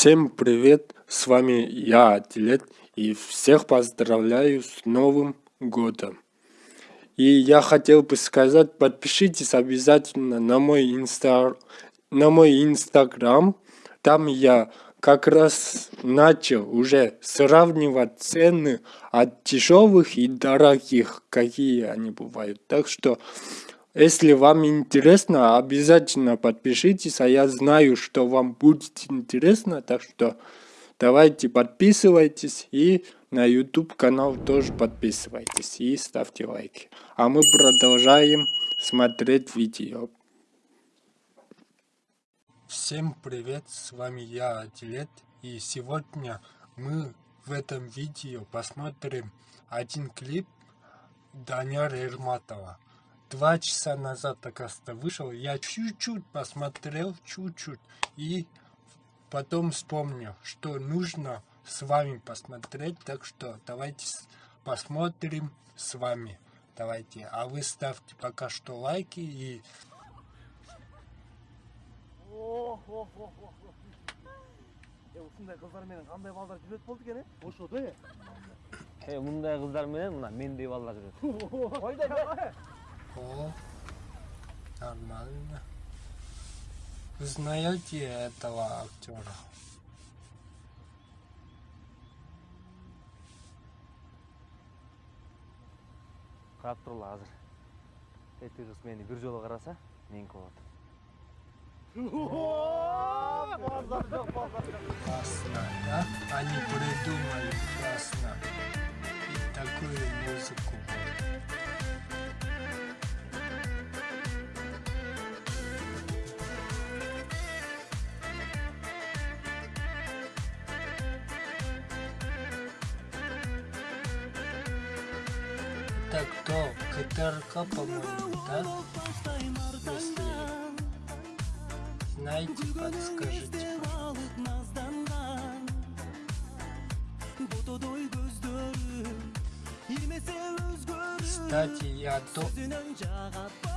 Всем привет, с вами я, Атилет, и всех поздравляю с Новым Годом. И я хотел бы сказать, подпишитесь обязательно на мой, инста... на мой инстаграм, там я как раз начал уже сравнивать цены от дешевых и дорогих, какие они бывают. Так что если вам интересно, обязательно подпишитесь, а я знаю, что вам будет интересно, так что давайте подписывайтесь и на YouTube канал тоже подписывайтесь и ставьте лайки. А мы продолжаем смотреть видео. Всем привет, с вами я, Адилет, и сегодня мы в этом видео посмотрим один клип Даняра Эрматова два часа назад, оказывается, вышел. Я чуть-чуть посмотрел, чуть-чуть. И потом вспомнил, что нужно с вами посмотреть. Так что давайте посмотрим с вами. Давайте. А вы ставьте пока что лайки и... осындай қыздар менен қандай балдар жүреді болды екен е ошода е мындай қыздар менен мына мендей балдар жүрөт ойдай О, нормально. Вы знаете этого актера? қарап тұрла қазір эти қыз мені бір жолы қараса менікі болады Классно, да? Они придумали классно. И такую музыку. Это кто? КТРК, по-моему, да? Если знаете, подскажите, Кстати, я то...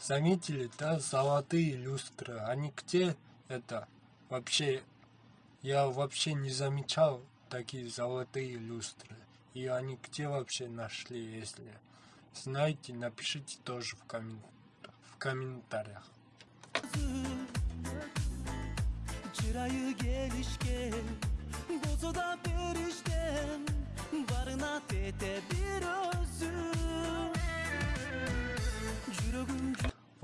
Заметили, да, золотые люстры. Они где это? Вообще, я вообще не замечал такие золотые люстры. И они где вообще нашли, если знаете, напишите тоже в, коммен... в комментариях.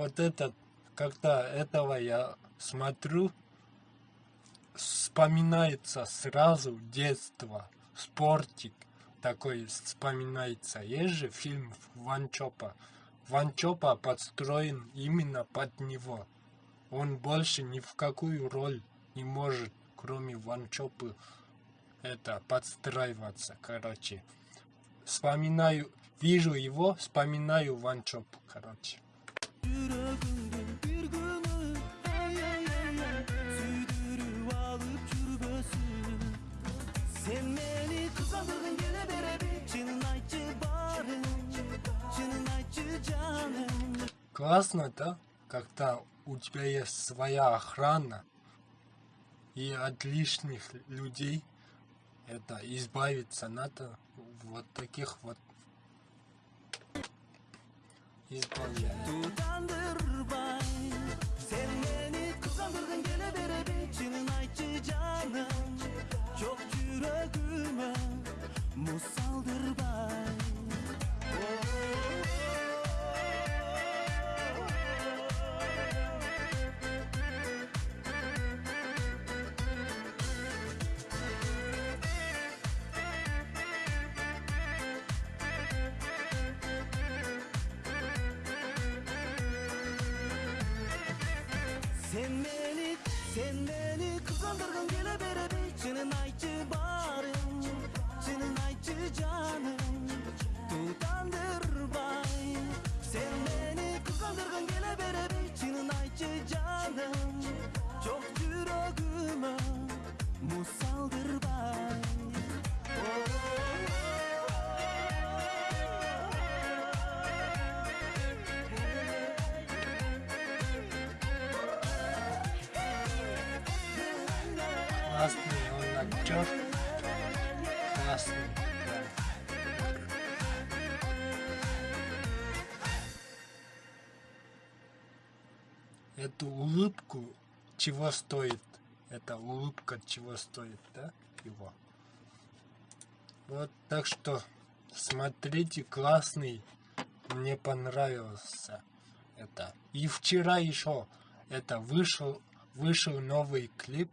Вот этот, когда этого я смотрю, вспоминается сразу детство, спортик такой вспоминается. Есть же фильм Ван Чопа. Ван Чопа подстроен именно под него. Он больше ни в какую роль не может, кроме Ван Чопы, это подстраиваться, короче. Вспоминаю, вижу его, вспоминаю Ван Чопу, короче. Классно, да? Когда у тебя есть своя охрана и от лишних людей это избавиться надо вот таких вот Hitam itu dan Sen beni, sen beni kıskandırgın gele bere bir Senin ayçı barım, senin ayçı canım Классный он актер. Классный. Эту улыбку чего стоит? Эта улыбка чего стоит, да? Его. Вот так что смотрите, классный. Мне понравился это. И вчера еще это вышел, вышел новый клип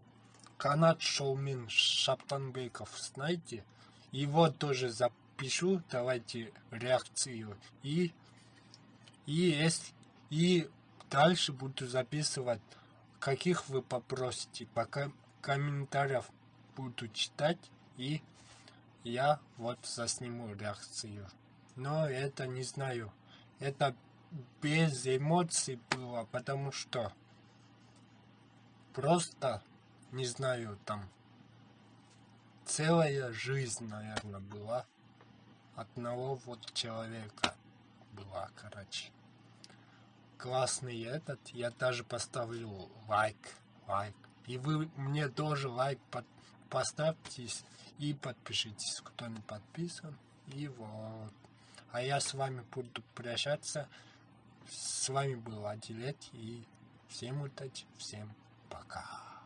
Канат Шоумин Шаптанбеков, знаете? Его тоже запишу, давайте реакцию. И, и, и дальше буду записывать, каких вы попросите. Пока комментариев буду читать, и я вот засниму реакцию. Но это не знаю. Это без эмоций было, потому что просто, не знаю, там целая жизнь, наверное, была одного вот человека была, короче. Классный этот, я даже поставлю лайк, лайк. И вы мне тоже лайк под, поставьте и подпишитесь, кто не подписан. И вот. А я с вами буду прощаться. С вами был Адилет и всем удачи, всем пока.